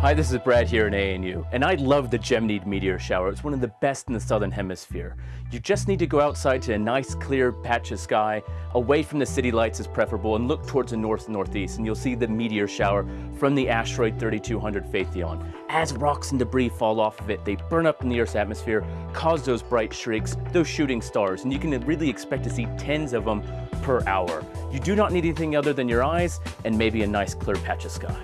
Hi, this is Brad here in ANU, and I love the Geminid meteor shower. It's one of the best in the southern hemisphere. You just need to go outside to a nice clear patch of sky, away from the city lights is preferable, and look towards the north and northeast, and you'll see the meteor shower from the asteroid 3200 Phaethon. As rocks and debris fall off of it, they burn up in the Earth's atmosphere, cause those bright streaks, those shooting stars, and you can really expect to see tens of them per hour. You do not need anything other than your eyes and maybe a nice clear patch of sky.